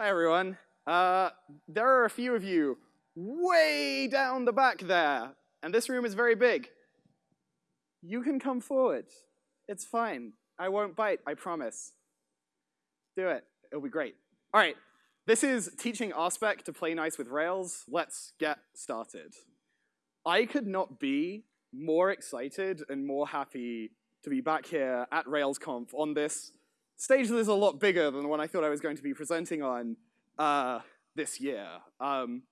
Hi, everyone. Uh, there are a few of you way down the back there, and this room is very big. You can come forward. It's fine. I won't bite, I promise. Do it. It'll be great. All right. This is teaching RSpec to play nice with Rails. Let's get started. I could not be more excited and more happy to be back here at RailsConf on this stage that is a lot bigger than the one I thought I was going to be presenting on uh, this year. Um,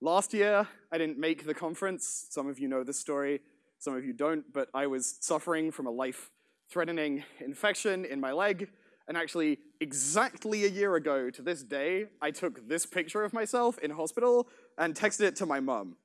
last year, I didn't make the conference. Some of you know this story, some of you don't, but I was suffering from a life-threatening infection in my leg, and actually, exactly a year ago to this day, I took this picture of myself in hospital and texted it to my mom.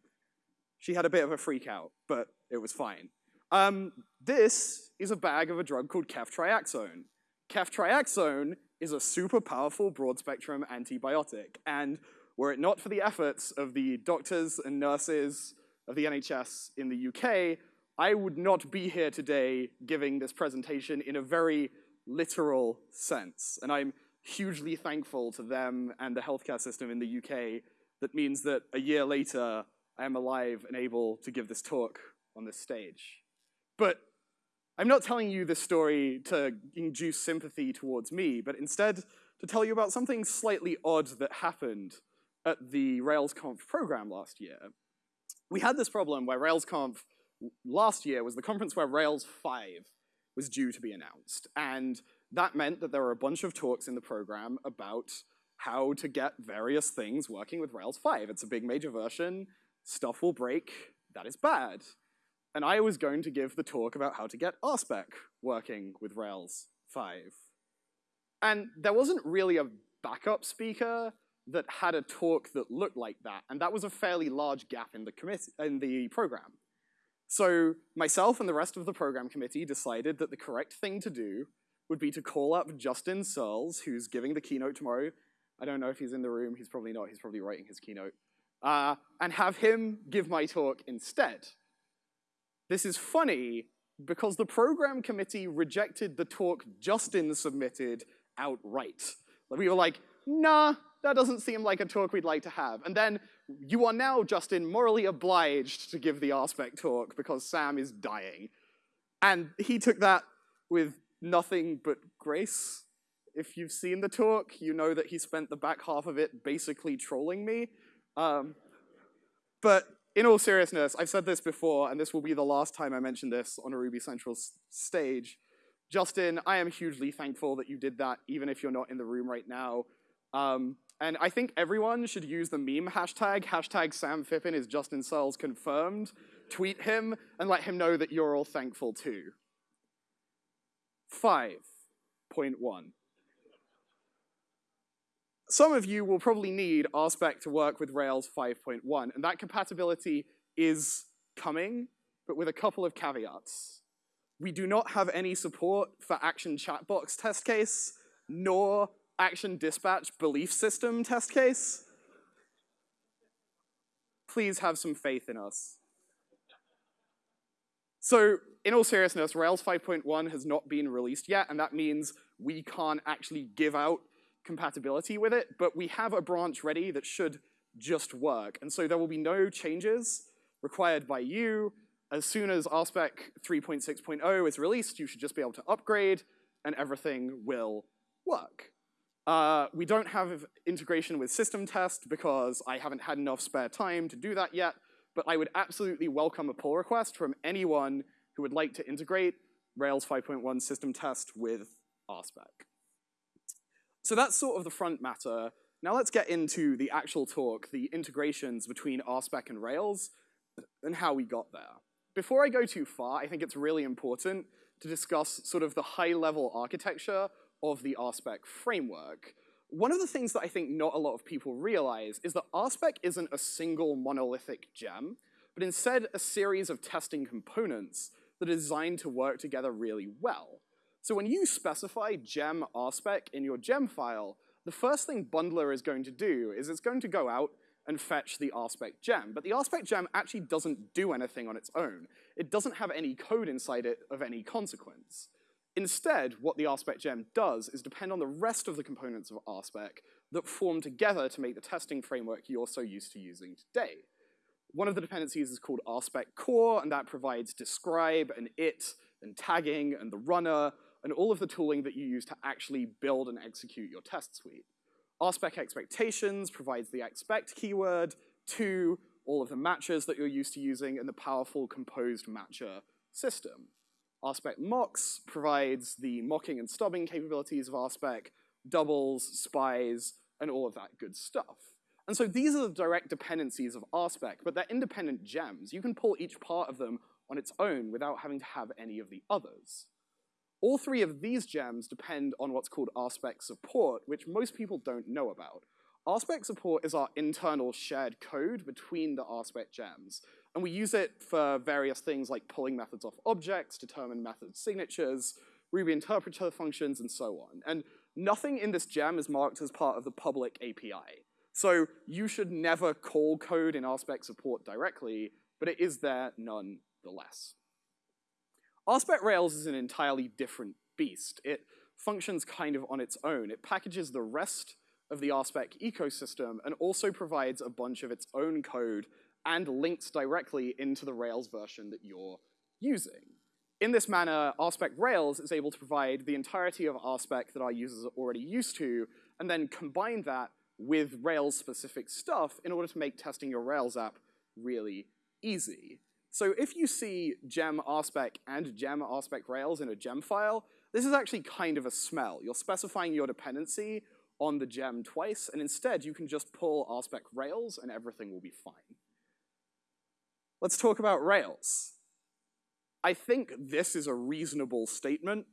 She had a bit of a freak out, but it was fine. Um, this is a bag of a drug called ceftriaxone. Ceftriaxone is a super powerful broad-spectrum antibiotic, and were it not for the efforts of the doctors and nurses of the NHS in the UK, I would not be here today giving this presentation in a very literal sense. And I'm hugely thankful to them and the healthcare system in the UK that means that a year later, I am alive and able to give this talk on this stage. But I'm not telling you this story to induce sympathy towards me, but instead to tell you about something slightly odd that happened at the RailsConf program last year. We had this problem where RailsConf last year was the conference where Rails 5 was due to be announced. And that meant that there were a bunch of talks in the program about how to get various things working with Rails 5. It's a big major version, stuff will break, that is bad and I was going to give the talk about how to get RSpec working with Rails 5. And there wasn't really a backup speaker that had a talk that looked like that, and that was a fairly large gap in the, in the program. So myself and the rest of the program committee decided that the correct thing to do would be to call up Justin Searls, who's giving the keynote tomorrow. I don't know if he's in the room, he's probably not, he's probably writing his keynote. Uh, and have him give my talk instead. This is funny because the program committee rejected the talk Justin submitted outright. We were like, nah, that doesn't seem like a talk we'd like to have. And then you are now, Justin, morally obliged to give the RSpec talk because Sam is dying. And he took that with nothing but grace. If you've seen the talk, you know that he spent the back half of it basically trolling me. Um, but in all seriousness, I've said this before, and this will be the last time I mention this on a Ruby Central stage. Justin, I am hugely thankful that you did that, even if you're not in the room right now. Um, and I think everyone should use the meme hashtag, hashtag Sam Phippen is Justin Searls confirmed, tweet him, and let him know that you're all thankful too. 5.1 some of you will probably need RSpec to work with Rails 5.1, and that compatibility is coming, but with a couple of caveats. We do not have any support for Action Chatbox test case, nor Action Dispatch belief system test case. Please have some faith in us. So in all seriousness, Rails 5.1 has not been released yet, and that means we can't actually give out compatibility with it, but we have a branch ready that should just work. And so there will be no changes required by you. As soon as RSpec 3.6.0 is released, you should just be able to upgrade, and everything will work. Uh, we don't have integration with system test because I haven't had enough spare time to do that yet, but I would absolutely welcome a pull request from anyone who would like to integrate Rails 5.1 system test with RSpec. So that's sort of the front matter. Now let's get into the actual talk, the integrations between RSpec and Rails, and how we got there. Before I go too far, I think it's really important to discuss sort of the high-level architecture of the RSpec framework. One of the things that I think not a lot of people realize is that RSpec isn't a single monolithic gem, but instead a series of testing components that are designed to work together really well. So when you specify gem RSpec in your gem file, the first thing Bundler is going to do is it's going to go out and fetch the RSpec gem. But the RSpec gem actually doesn't do anything on its own. It doesn't have any code inside it of any consequence. Instead, what the RSpec gem does is depend on the rest of the components of RSpec that form together to make the testing framework you're so used to using today. One of the dependencies is called RSpec core, and that provides describe and it and tagging and the runner and all of the tooling that you use to actually build and execute your test suite. RSpec expectations provides the expect keyword to all of the matchers that you're used to using and the powerful composed matcher system. RSpec mocks provides the mocking and stubbing capabilities of RSpec, doubles, spies, and all of that good stuff. And so these are the direct dependencies of RSpec, but they're independent gems. You can pull each part of them on its own without having to have any of the others. All three of these gems depend on what's called RSpec support, which most people don't know about. RSpec support is our internal shared code between the RSpec gems. And we use it for various things like pulling methods off objects, determine method signatures, Ruby interpreter functions, and so on. And nothing in this gem is marked as part of the public API. So you should never call code in RSpec support directly, but it is there nonetheless. RSpec Rails is an entirely different beast. It functions kind of on its own. It packages the rest of the RSpec ecosystem and also provides a bunch of its own code and links directly into the Rails version that you're using. In this manner, RSpec Rails is able to provide the entirety of RSpec that our users are already used to, and then combine that with Rails-specific stuff in order to make testing your Rails app really easy. So if you see gem RSpec and gem RSpec Rails in a gem file, this is actually kind of a smell. You're specifying your dependency on the gem twice, and instead you can just pull RSpec Rails and everything will be fine. Let's talk about Rails. I think this is a reasonable statement.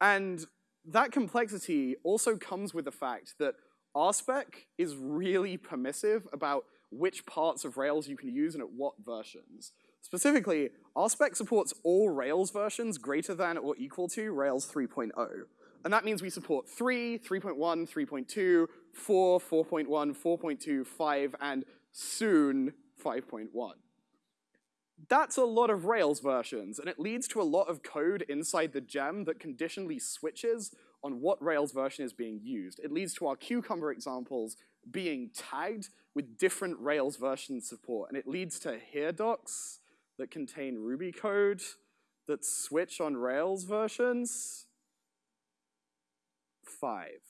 And that complexity also comes with the fact that RSpec is really permissive about which parts of Rails you can use and at what versions. Specifically, RSpec supports all Rails versions greater than or equal to Rails 3.0. And that means we support 3, 3.1, 3.2, 4, 4.1, 4.2, 5, and soon 5.1. That's a lot of Rails versions, and it leads to a lot of code inside the gem that conditionally switches on what Rails version is being used. It leads to our Cucumber examples being tagged with different Rails version support, and it leads to here docs that contain Ruby code that switch on Rails versions. Five.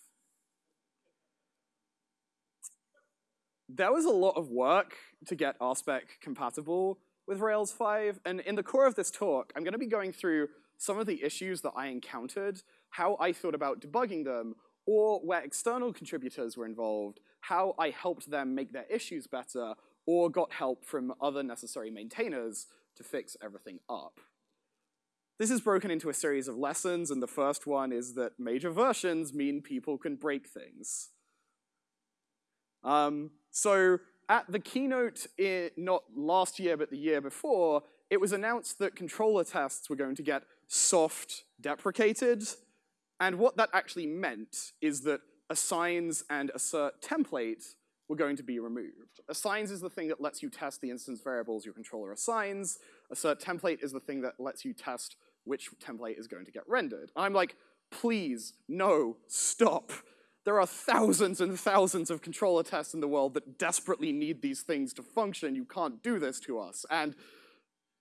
There was a lot of work to get RSpec compatible with Rails 5, and in the core of this talk, I'm gonna be going through some of the issues that I encountered, how I thought about debugging them, or where external contributors were involved, how I helped them make their issues better, or got help from other necessary maintainers to fix everything up. This is broken into a series of lessons, and the first one is that major versions mean people can break things. Um, so at the keynote, in, not last year, but the year before, it was announced that controller tests were going to get soft deprecated, and what that actually meant is that assigns and assert template were going to be removed. Assigns is the thing that lets you test the instance variables your controller assigns. Assert template is the thing that lets you test which template is going to get rendered. I'm like, please, no, stop. There are thousands and thousands of controller tests in the world that desperately need these things to function. You can't do this to us. And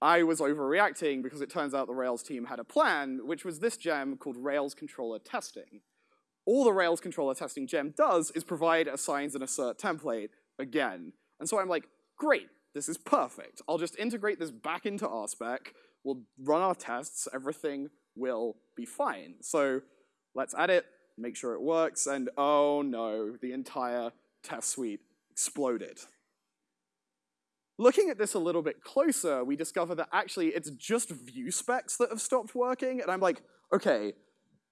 I was overreacting because it turns out the Rails team had a plan, which was this gem called Rails Controller Testing. All the Rails Controller Testing gem does is provide a assigns and assert template again. And so I'm like, great, this is perfect. I'll just integrate this back into RSpec, we'll run our tests, everything will be fine. So let's add it, make sure it works, and oh no, the entire test suite exploded. Looking at this a little bit closer, we discover that actually it's just view specs that have stopped working, and I'm like, okay,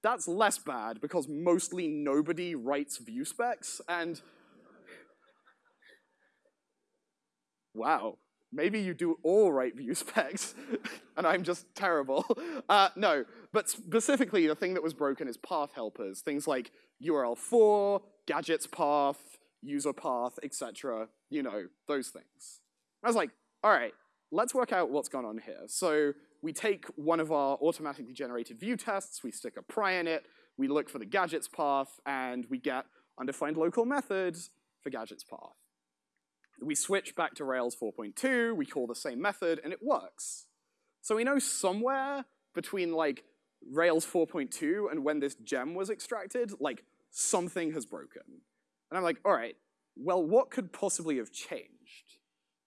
that's less bad because mostly nobody writes view specs, and wow, maybe you do all write view specs, and I'm just terrible. Uh, no, but specifically the thing that was broken is path helpers, things like url_for, gadgets path, user path, etc. You know, those things. I was like, all right, let's work out what's gone on here. So we take one of our automatically generated view tests, we stick a pry in it, we look for the gadgets path, and we get undefined local methods for gadgets path. We switch back to Rails 4.2, we call the same method, and it works. So we know somewhere between like Rails 4.2 and when this gem was extracted, like something has broken. And I'm like, all right, well, what could possibly have changed?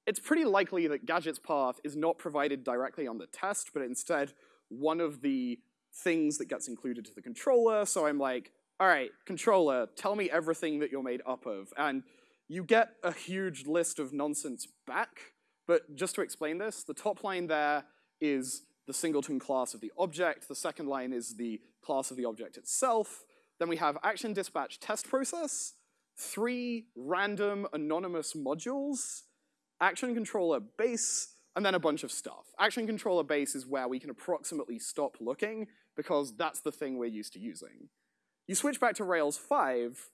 It's pretty likely that gadgets path is not provided directly on the test, but instead one of the things that gets included to the controller. So I'm like, all right, controller, tell me everything that you're made up of. And you get a huge list of nonsense back, but just to explain this, the top line there is the singleton class of the object, the second line is the class of the object itself, then we have action dispatch test process, three random anonymous modules, action controller base, and then a bunch of stuff. Action controller base is where we can approximately stop looking because that's the thing we're used to using. You switch back to Rails 5,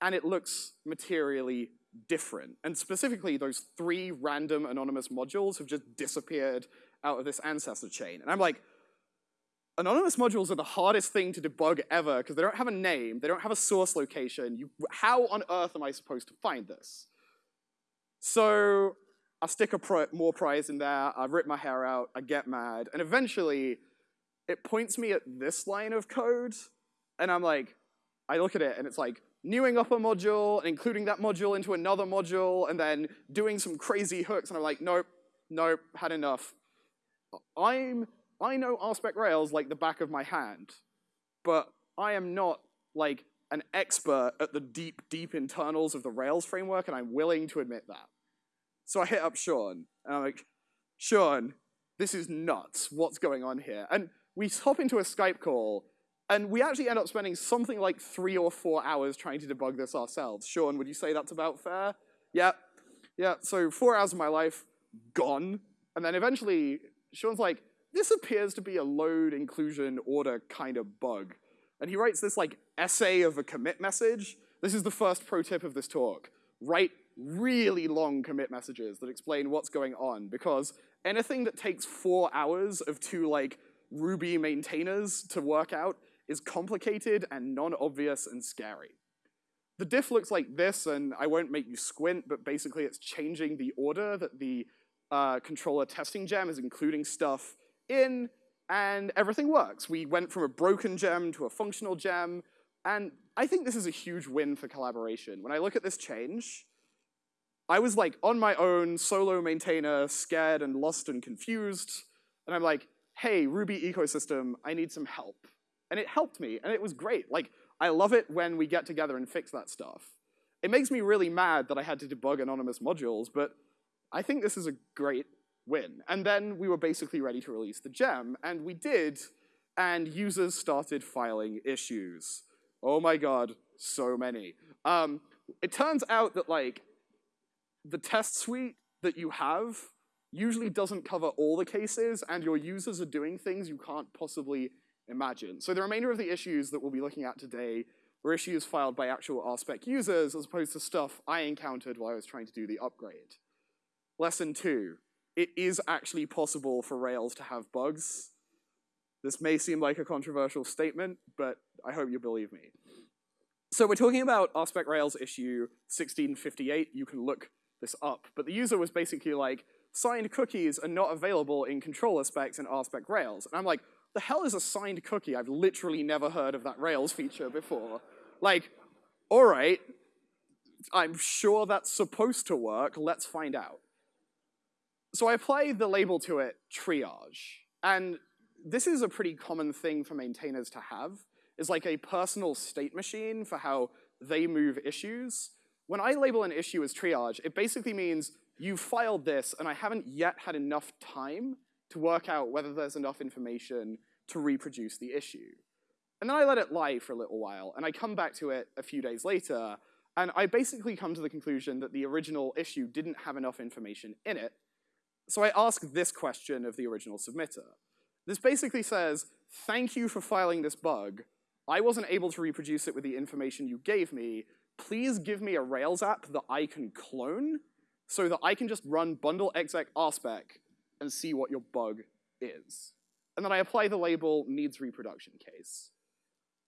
and it looks materially different. And specifically, those three random anonymous modules have just disappeared out of this ancestor chain. And I'm like, anonymous modules are the hardest thing to debug ever because they don't have a name, they don't have a source location. You, how on earth am I supposed to find this? So I stick a more prize in there, I rip my hair out, I get mad, and eventually it points me at this line of code, and I'm like, I look at it and it's like, newing up a module and including that module into another module and then doing some crazy hooks, and I'm like, nope, nope, had enough. I'm, I know RSpec Rails like the back of my hand, but I am not like an expert at the deep, deep internals of the Rails framework, and I'm willing to admit that. So I hit up Sean, and I'm like, Sean, this is nuts. What's going on here? And we hop into a Skype call, and we actually end up spending something like three or four hours trying to debug this ourselves. Sean, would you say that's about fair? Yeah. Yeah, so four hours of my life gone. And then eventually, Sean's like, this appears to be a load inclusion order kind of bug. And he writes this like essay of a commit message. This is the first pro tip of this talk. Write really long commit messages that explain what's going on because anything that takes four hours of two like Ruby maintainers to work out is complicated and non-obvious and scary. The diff looks like this, and I won't make you squint, but basically it's changing the order that the uh, controller testing gem is including stuff in, and everything works. We went from a broken gem to a functional gem, and I think this is a huge win for collaboration. When I look at this change, I was like on my own, solo maintainer, scared and lost and confused, and I'm like, hey, Ruby ecosystem, I need some help. And it helped me, and it was great. Like, I love it when we get together and fix that stuff. It makes me really mad that I had to debug anonymous modules, but I think this is a great win. And then we were basically ready to release the gem, and we did, and users started filing issues. Oh my god, so many. Um, it turns out that like the test suite that you have usually doesn't cover all the cases, and your users are doing things you can't possibly imagine. So the remainder of the issues that we'll be looking at today were issues filed by actual RSpec users as opposed to stuff I encountered while I was trying to do the upgrade. Lesson two, it is actually possible for Rails to have bugs. This may seem like a controversial statement, but I hope you believe me. So we're talking about RSpec Rails issue 1658. You can look this up. But the user was basically like, signed cookies are not available in controller specs in RSpec Rails. And I'm like, the hell is a signed cookie? I've literally never heard of that Rails feature before. Like, all right, I'm sure that's supposed to work. Let's find out. So I apply the label to it, triage. And this is a pretty common thing for maintainers to have, is like a personal state machine for how they move issues. When I label an issue as triage, it basically means you filed this and I haven't yet had enough time to work out whether there's enough information to reproduce the issue. And then I let it lie for a little while, and I come back to it a few days later, and I basically come to the conclusion that the original issue didn't have enough information in it. So I ask this question of the original submitter. This basically says, thank you for filing this bug. I wasn't able to reproduce it with the information you gave me. Please give me a Rails app that I can clone so that I can just run bundle exec rspec and see what your bug is. And then I apply the label needs reproduction case.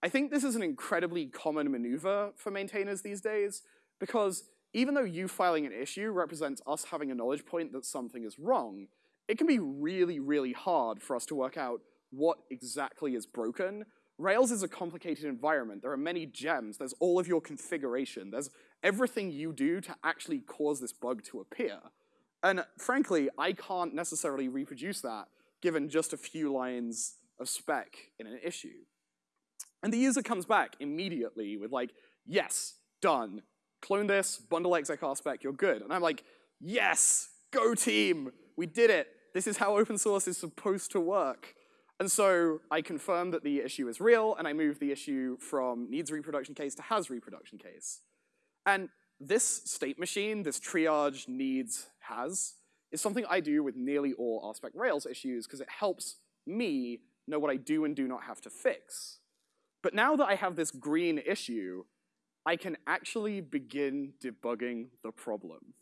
I think this is an incredibly common maneuver for maintainers these days because even though you filing an issue represents us having a knowledge point that something is wrong, it can be really, really hard for us to work out what exactly is broken. Rails is a complicated environment. There are many gems. There's all of your configuration. There's everything you do to actually cause this bug to appear. And frankly, I can't necessarily reproduce that given just a few lines of spec in an issue. And the user comes back immediately with like, yes, done. Clone this, bundle exec spec, you're good. And I'm like, yes, go team, we did it. This is how open source is supposed to work. And so I confirm that the issue is real, and I move the issue from needs reproduction case to has reproduction case. And this state machine, this triage needs has, is something I do with nearly all RSpec Rails issues because it helps me know what I do and do not have to fix. But now that I have this green issue, I can actually begin debugging the problem.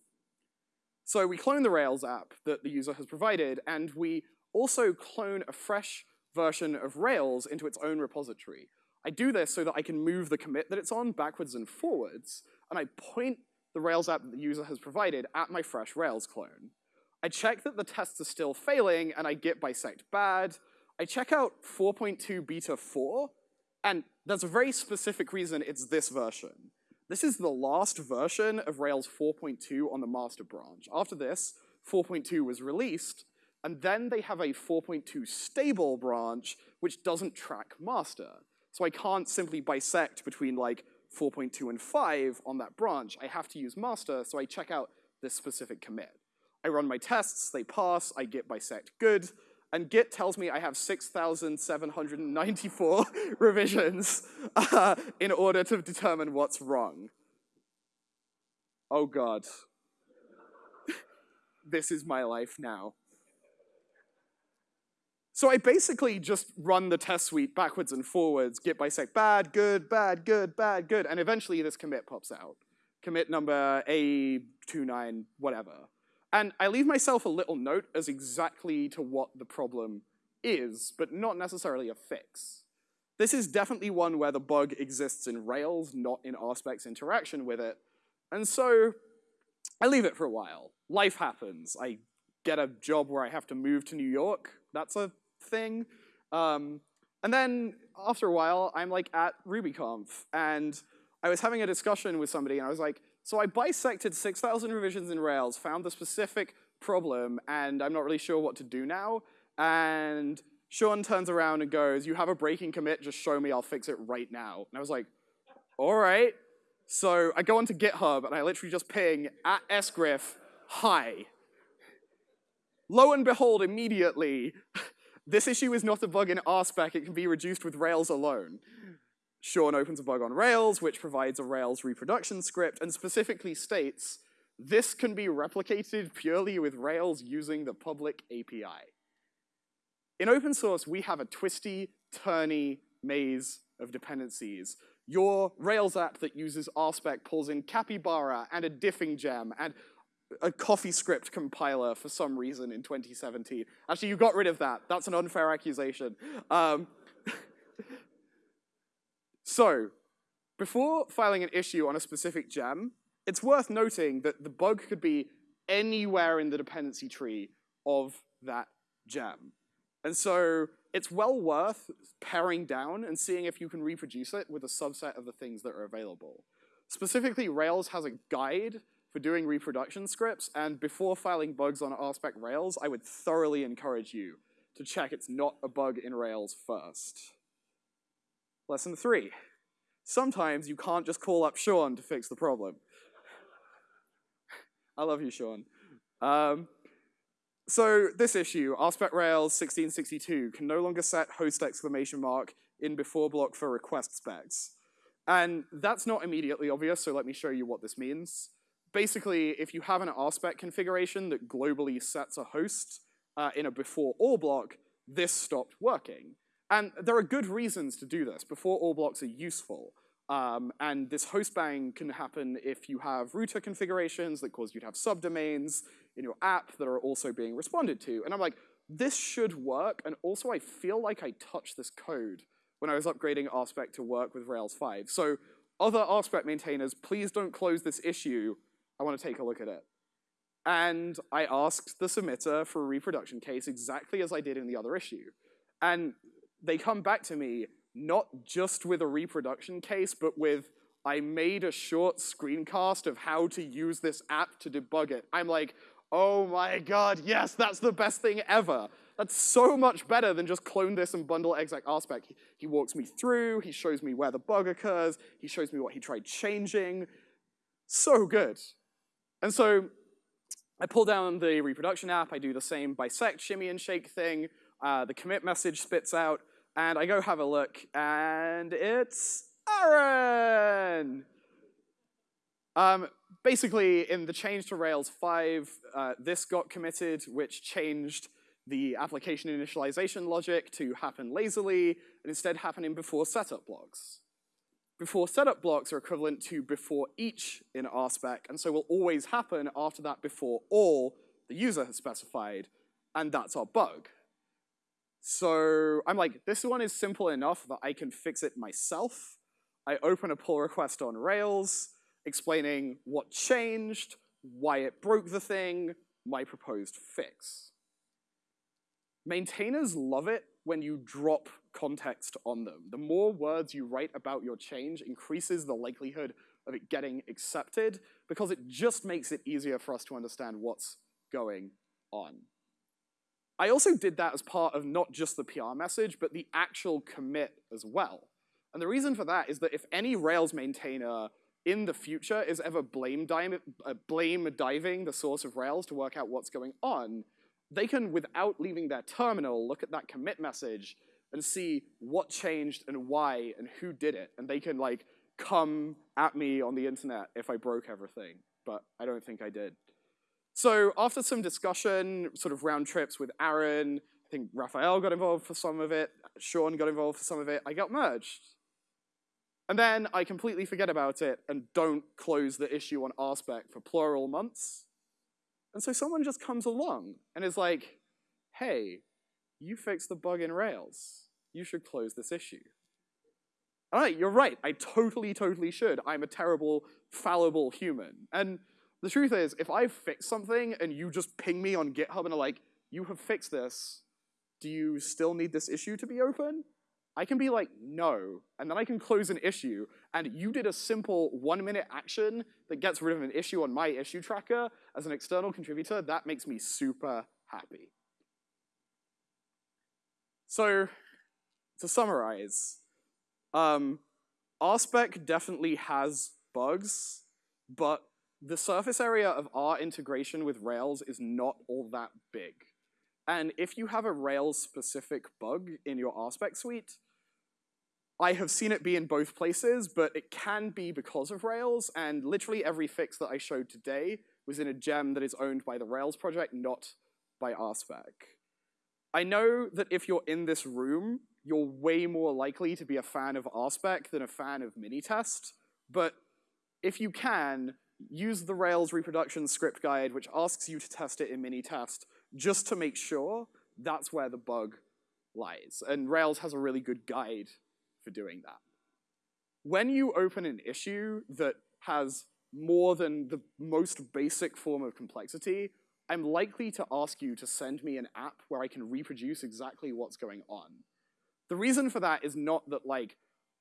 So we clone the Rails app that the user has provided, and we also clone a fresh version of Rails into its own repository. I do this so that I can move the commit that it's on backwards and forwards, and I point the Rails app that the user has provided at my fresh Rails clone. I check that the tests are still failing, and I git bisect bad. I check out 4.2 beta 4, and there's a very specific reason it's this version. This is the last version of Rails 4.2 on the master branch. After this, 4.2 was released, and then they have a 4.2 stable branch which doesn't track master. So I can't simply bisect between like 4.2 and 5 on that branch. I have to use master, so I check out this specific commit. I run my tests, they pass, I git bisect good, and Git tells me I have 6,794 revisions uh, in order to determine what's wrong. Oh God. this is my life now. So I basically just run the test suite backwards and forwards, git bisect bad, good, bad, good, bad, good, and eventually this commit pops out. Commit number A29, whatever. And I leave myself a little note as exactly to what the problem is, but not necessarily a fix. This is definitely one where the bug exists in Rails, not in RSpec's interaction with it. And so I leave it for a while. Life happens. I get a job where I have to move to New York. That's a thing. Um, and then after a while, I'm like at RubyConf, and I was having a discussion with somebody, and I was like, so I bisected 6,000 revisions in Rails, found the specific problem, and I'm not really sure what to do now. And Sean turns around and goes, you have a breaking commit, just show me, I'll fix it right now. And I was like, all right. So I go onto GitHub, and I literally just ping at sgrif, hi. Lo and behold, immediately, this issue is not a bug in RSpec, it can be reduced with Rails alone. Sean opens a bug on Rails, which provides a Rails reproduction script, and specifically states, this can be replicated purely with Rails using the public API. In open source, we have a twisty, turny maze of dependencies. Your Rails app that uses RSpec pulls in Capybara and a diffing gem and a CoffeeScript compiler for some reason in 2017. Actually, you got rid of that. That's an unfair accusation. Um, so, before filing an issue on a specific gem, it's worth noting that the bug could be anywhere in the dependency tree of that gem. And so it's well worth paring down and seeing if you can reproduce it with a subset of the things that are available. Specifically, Rails has a guide for doing reproduction scripts, and before filing bugs on RSpec Rails, I would thoroughly encourage you to check it's not a bug in Rails first. Lesson three, sometimes you can't just call up Sean to fix the problem. I love you, Sean. Um, so this issue, RSpec Rails 1662, can no longer set host exclamation mark in before block for request specs. And that's not immediately obvious, so let me show you what this means basically, if you have an RSpec configuration that globally sets a host uh, in a before all block, this stopped working. And there are good reasons to do this. Before all blocks are useful. Um, and this host bang can happen if you have router configurations that cause you to have subdomains in your app that are also being responded to. And I'm like, this should work, and also I feel like I touched this code when I was upgrading RSpec to work with Rails 5. So other RSpec maintainers, please don't close this issue. I want to take a look at it. And I asked the submitter for a reproduction case exactly as I did in the other issue. And they come back to me not just with a reproduction case, but with, I made a short screencast of how to use this app to debug it. I'm like, oh my god, yes, that's the best thing ever. That's so much better than just clone this and bundle exec rspec. He, he walks me through, he shows me where the bug occurs, he shows me what he tried changing. So good. And so I pull down the reproduction app, I do the same bisect, shimmy, and shake thing, uh, the commit message spits out, and I go have a look, and it's Aaron! Um, basically, in the change to Rails 5, uh, this got committed, which changed the application initialization logic to happen lazily, and instead happening before setup blocks. Before setup blocks are equivalent to before each in RSpec, and so will always happen after that before all the user has specified, and that's our bug. So I'm like, this one is simple enough that I can fix it myself. I open a pull request on Rails, explaining what changed, why it broke the thing, my proposed fix. Maintainers love it when you drop context on them. The more words you write about your change increases the likelihood of it getting accepted because it just makes it easier for us to understand what's going on. I also did that as part of not just the PR message, but the actual commit as well. And the reason for that is that if any Rails maintainer in the future is ever blame, uh, blame diving the source of Rails to work out what's going on, they can, without leaving their terminal, look at that commit message and see what changed and why and who did it. And they can like come at me on the internet if I broke everything, but I don't think I did. So after some discussion, sort of round trips with Aaron, I think Rafael got involved for some of it, Sean got involved for some of it, I got merged. And then I completely forget about it and don't close the issue on RSpec for plural months. And so someone just comes along and is like, hey, you fixed the bug in Rails. You should close this issue. All right, you're right. I totally, totally should. I'm a terrible, fallible human. And the truth is, if I fix something and you just ping me on GitHub and are like, you have fixed this, do you still need this issue to be open? I can be like, no, and then I can close an issue, and you did a simple one-minute action that gets rid of an issue on my issue tracker as an external contributor, that makes me super happy. So, to summarize, um, RSpec definitely has bugs, but the surface area of our integration with Rails is not all that big. And if you have a Rails-specific bug in your RSpec suite, I have seen it be in both places, but it can be because of Rails, and literally every fix that I showed today was in a gem that is owned by the Rails project, not by RSpec. I know that if you're in this room, you're way more likely to be a fan of RSpec than a fan of Minitest, but if you can, use the Rails reproduction script guide, which asks you to test it in Minitest, just to make sure that's where the bug lies. And Rails has a really good guide for doing that. When you open an issue that has more than the most basic form of complexity, I'm likely to ask you to send me an app where I can reproduce exactly what's going on. The reason for that is not that like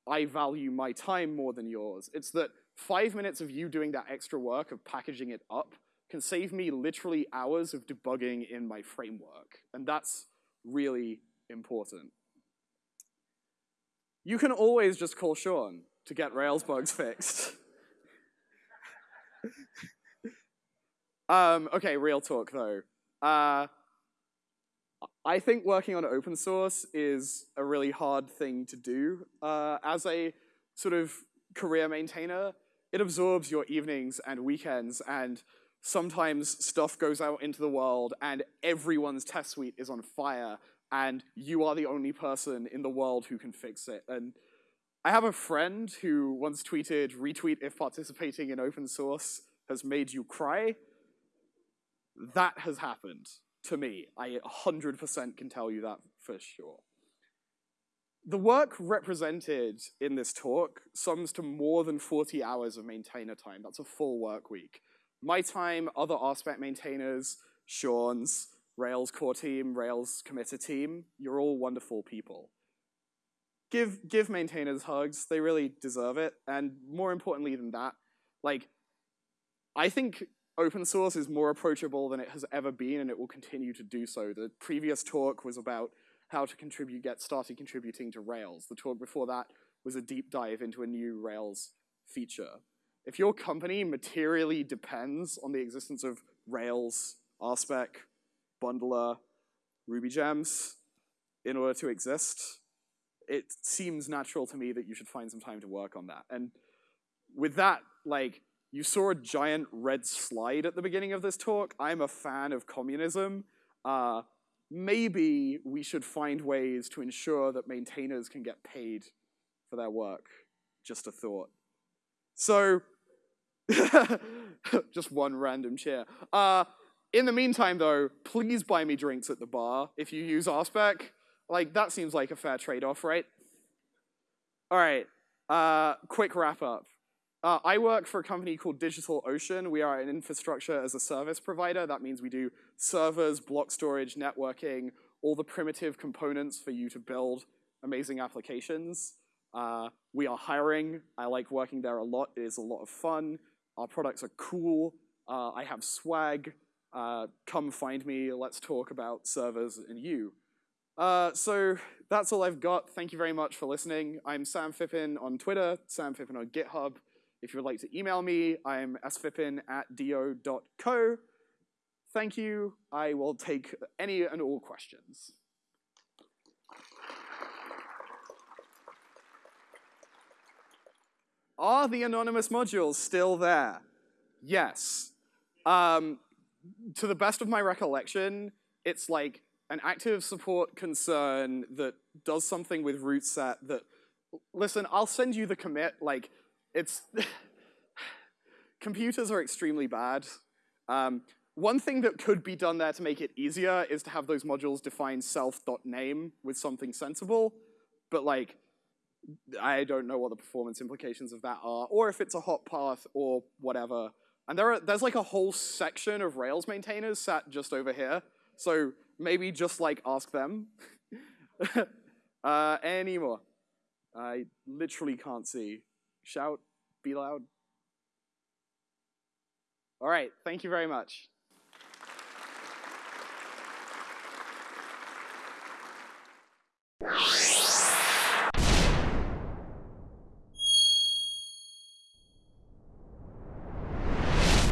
I value my time more than yours. It's that five minutes of you doing that extra work of packaging it up can save me literally hours of debugging in my framework. And that's really important. You can always just call Sean to get Rails bugs fixed. um, okay, real talk though. Uh, I think working on open source is a really hard thing to do. Uh, as a sort of career maintainer, it absorbs your evenings and weekends, and sometimes stuff goes out into the world and everyone's test suite is on fire, and you are the only person in the world who can fix it. And I have a friend who once tweeted, retweet if participating in open source has made you cry. That has happened to me. I 100% can tell you that for sure. the work represented in this talk sums to more than 40 hours of maintainer time. That's a full work week. My time, other RSpec maintainers, Sean's, Rails core team, Rails committer team, you're all wonderful people. Give, give maintainers hugs, they really deserve it. And more importantly than that, like, I think open source is more approachable than it has ever been and it will continue to do so. The previous talk was about how to contribute, get started contributing to Rails. The talk before that was a deep dive into a new Rails feature. If your company materially depends on the existence of Rails, RSpec, Bundler, Ruby gems in order to exist, it seems natural to me that you should find some time to work on that. And with that, like, you saw a giant red slide at the beginning of this talk. I'm a fan of communism. Uh, maybe we should find ways to ensure that maintainers can get paid for their work. Just a thought. So, just one random chair. Uh, in the meantime, though, please buy me drinks at the bar if you use RSpec. Like, that seems like a fair trade-off, right? All right, uh, quick wrap up. Uh, I work for a company called DigitalOcean. We are an infrastructure as a service provider. That means we do servers, block storage, networking, all the primitive components for you to build amazing applications. Uh, we are hiring. I like working there a lot. It is a lot of fun. Our products are cool. Uh, I have swag. Uh, come find me. Let's talk about servers and you. Uh, so that's all I've got. Thank you very much for listening. I'm Sam Phippen on Twitter, Sam Phippen on GitHub. If you would like to email me, I'm sphippen at do.co. Thank you. I will take any and all questions. Are the anonymous modules still there? Yes. Um, to the best of my recollection, it's like an active support concern that does something with RouteSet that, listen, I'll send you the commit, like, it's, computers are extremely bad. Um, one thing that could be done there to make it easier is to have those modules define self.name with something sensible, but like, I don't know what the performance implications of that are, or if it's a hot path or whatever. And there are, there's like a whole section of Rails maintainers sat just over here, so maybe just like ask them. uh, any more? I literally can't see. Shout, be loud. All right, thank you very much.